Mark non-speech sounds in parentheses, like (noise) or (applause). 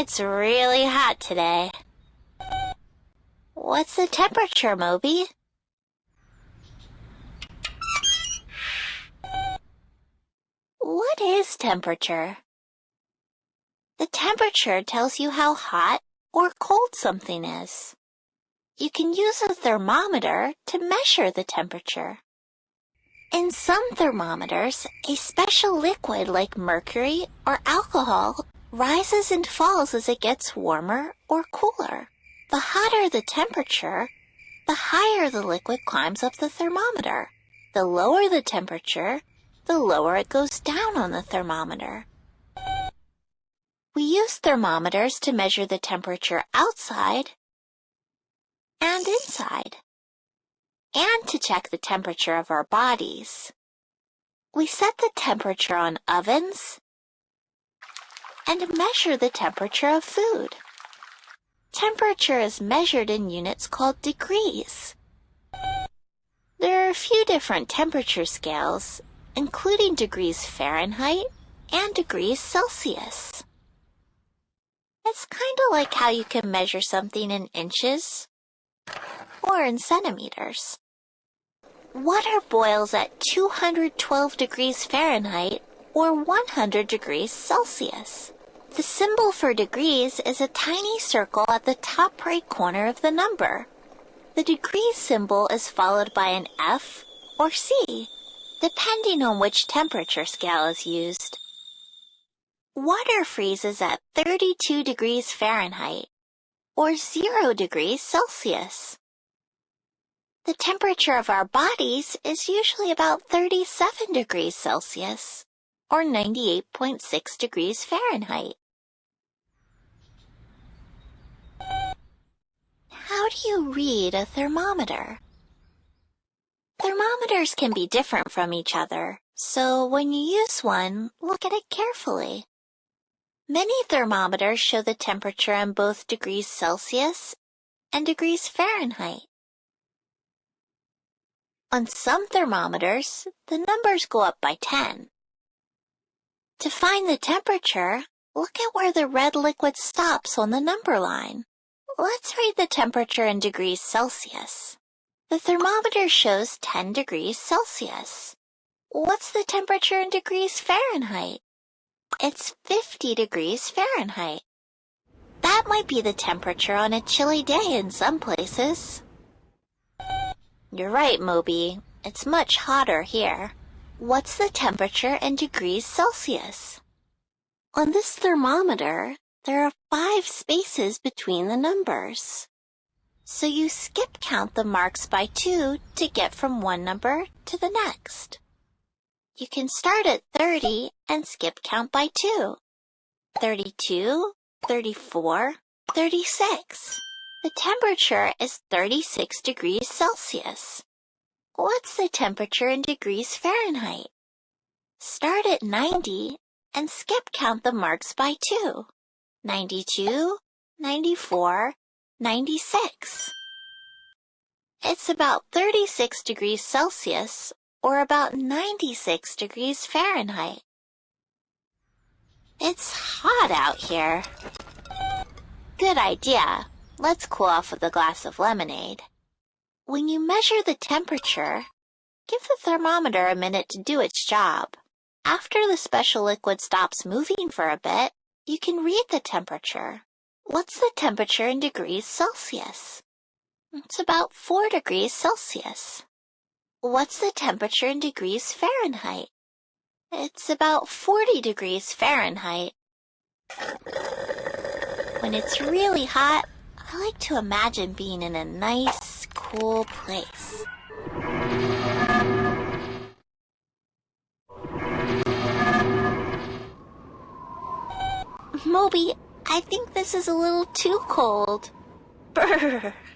It's really hot today. What's the temperature, Moby? What is temperature? The temperature tells you how hot or cold something is. You can use a thermometer to measure the temperature. In some thermometers, a special liquid like mercury or alcohol rises and falls as it gets warmer or cooler. The hotter the temperature, the higher the liquid climbs up the thermometer. The lower the temperature, the lower it goes down on the thermometer. We use thermometers to measure the temperature outside and inside, and to check the temperature of our bodies. We set the temperature on ovens and measure the temperature of food. Temperature is measured in units called degrees. There are a few different temperature scales, including degrees Fahrenheit and degrees Celsius. It's kind of like how you can measure something in inches or in centimeters. Water boils at 212 degrees Fahrenheit or 100 degrees Celsius. The symbol for degrees is a tiny circle at the top right corner of the number. The degree symbol is followed by an F or C, depending on which temperature scale is used. Water freezes at 32 degrees Fahrenheit or 0 degrees Celsius. The temperature of our bodies is usually about 37 degrees Celsius or 98.6 degrees Fahrenheit. How do you read a thermometer? Thermometers can be different from each other, so when you use one, look at it carefully. Many thermometers show the temperature in both degrees Celsius and degrees Fahrenheit. On some thermometers, the numbers go up by 10. To find the temperature, look at where the red liquid stops on the number line. Let's read the temperature in degrees Celsius. The thermometer shows 10 degrees Celsius. What's the temperature in degrees Fahrenheit? It's 50 degrees Fahrenheit. That might be the temperature on a chilly day in some places. You're right, Moby. It's much hotter here. What's the temperature in degrees Celsius? On this thermometer, there are five spaces between the numbers. So you skip count the marks by two to get from one number to the next. You can start at 30 and skip count by 2. 32, 34, 36. The temperature is 36 degrees Celsius. What's the temperature in degrees Fahrenheit? Start at 90 and skip count the marks by 2. 92, 94, 96. It's about 36 degrees Celsius or about 96 degrees Fahrenheit. It's hot out here. Good idea. Let's cool off with a glass of lemonade. When you measure the temperature, give the thermometer a minute to do its job. After the special liquid stops moving for a bit, you can read the temperature. What's the temperature in degrees Celsius? It's about 4 degrees Celsius. What's the temperature in degrees Fahrenheit? It's about 40 degrees Fahrenheit. When it's really hot, I like to imagine being in a nice, cool place. Moby, I think this is a little too cold. Brr. (laughs)